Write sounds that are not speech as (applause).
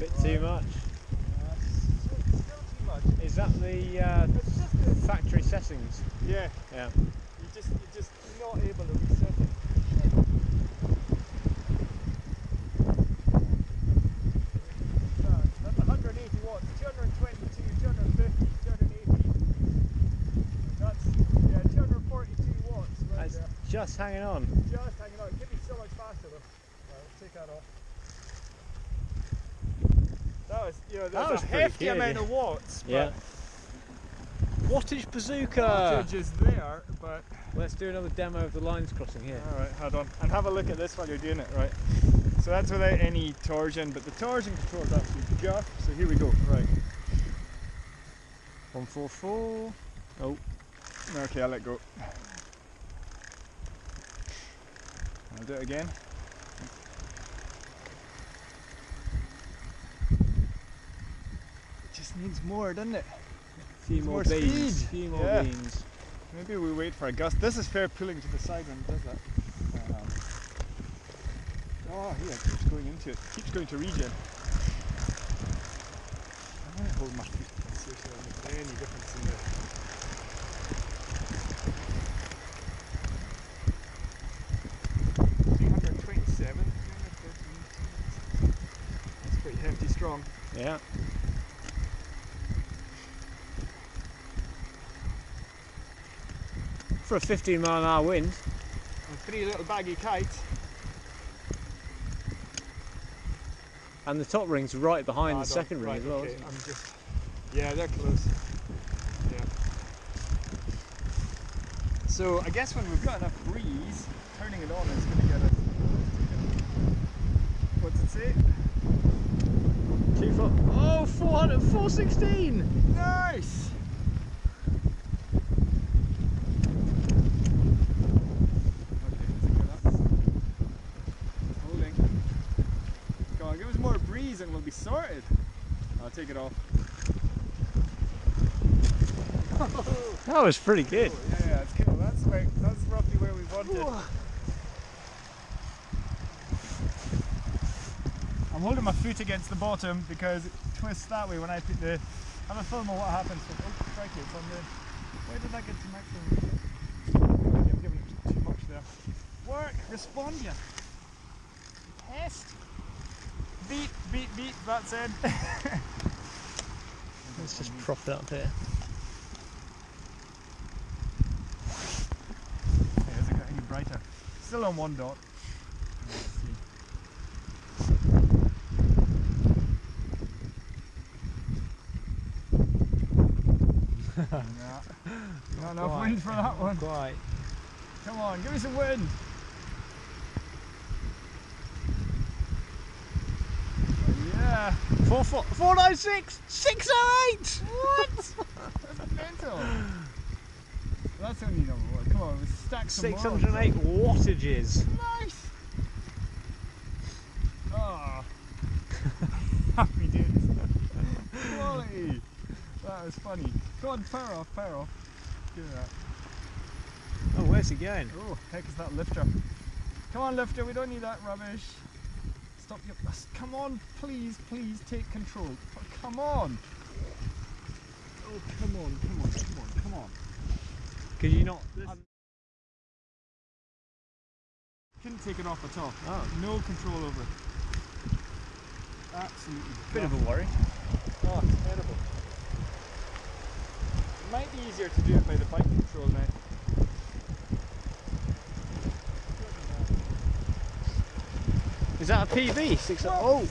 Bit too much. Still, still too much. Is that the uh, It's just the, factory settings? yeah, Yeah. you just you're just not able to reset it. That's 180 watts, 222, 250, 280. That's yeah, 242 watts right That's there. just hanging on. Just hanging on. It could be so much faster though. Right, let's take that off. That was, you know, That that's was a hefty good, amount yeah. of watts. but Yeah. Wattage bazooka. Wattage is there, but Let's do another demo of the lines crossing here. all right, hold on, and have a look at this while you're doing it, right? So that's without any torsion, but the torsion control is actually just. So here we go, right? One four four. Oh, okay, I'll let go. I'll do it again. It just needs more, doesn't it? few more, more beans. speed. few more Yeah. beans. Maybe we wait for a gust. This is fair pulling to the side when it does that. Um, oh, yeah, it keeps going into it. Keeps going to regen. I'm going to hold my feet and see if there's any difference in the. Three hundred twenty-seven. That's pretty hefty strong. Yeah. For a 15 mile an hour wind. And three little baggy kites. And the top ring's right behind the second ring as well. okay. I'm just. Yeah, they're close. Yeah. So I guess when we've got enough breeze, turning it on is going to get us. What's it say? Two foot. Oh, 400, 416! Nice. Okay, is it good up? It's holding. Come on, give us more breeze and we'll be sorted. I'll take it off. (laughs) That was pretty good. Yeah, yeah, it's cool. That's like that's roughly where we wanted. I'm holding my foot against the bottom because it twists that way when I put the. Have a film of what happens. When, oh, crikey, it's on the. Where did that get to maximum? I'm giving it too much there. Work, respond, you pest. Beat, beat, beat. That's (laughs) it. Let's just prop it up here. Okay, has it got any brighter? Still on one dot. Nah, (laughs) not enough wind for that one. Quite. Come on, give me some wind. Oh, yeah. Four, four, 496! 608! What? That's (laughs) mental. That's only number one. Come on, let's stack some more 608 wattages. Nice. Oh. (laughs) Happy days. Quality. That was funny. Go on, power off, power off. Give me that. Oh, where's he going? Oh, heck is that lifter? Come on, lifter. We don't need that rubbish. Stop your. s- Come on, please, please take control. Come on. Oh, come on, come on, come on, come on. Could you not? This- Couldn't take it off at all. Oh, No control over it. Absolutely. bit of a worry. Oh, terrible. It might be easier to do it by the bike control now. Is that a PB? Six, oh,